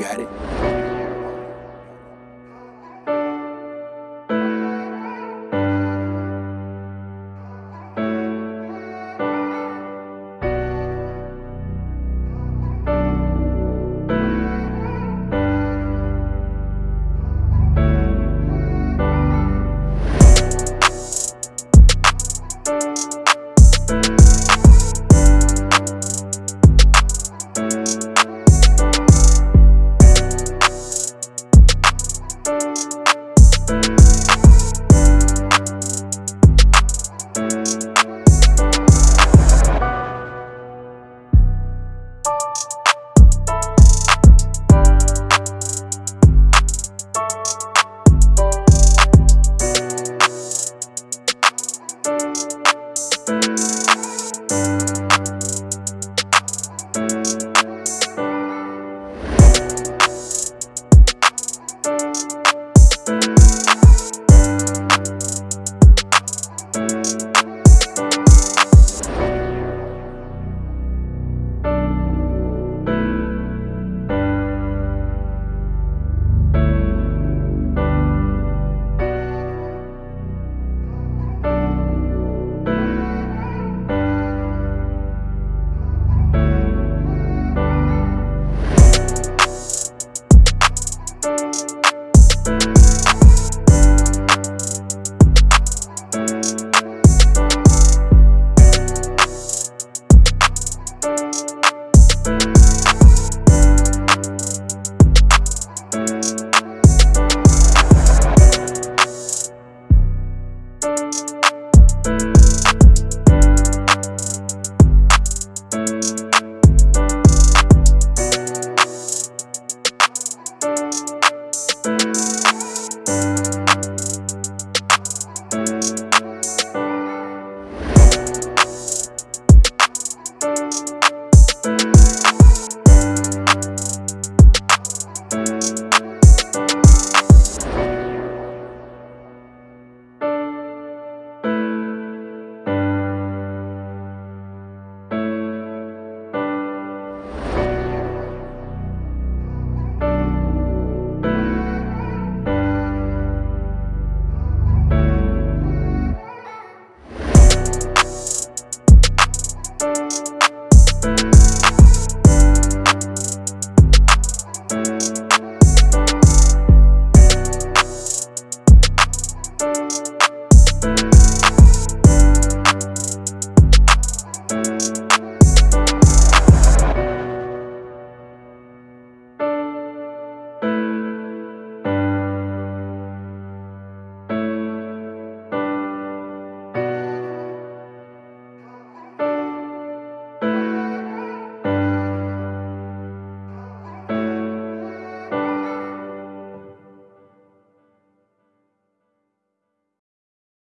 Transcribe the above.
got it.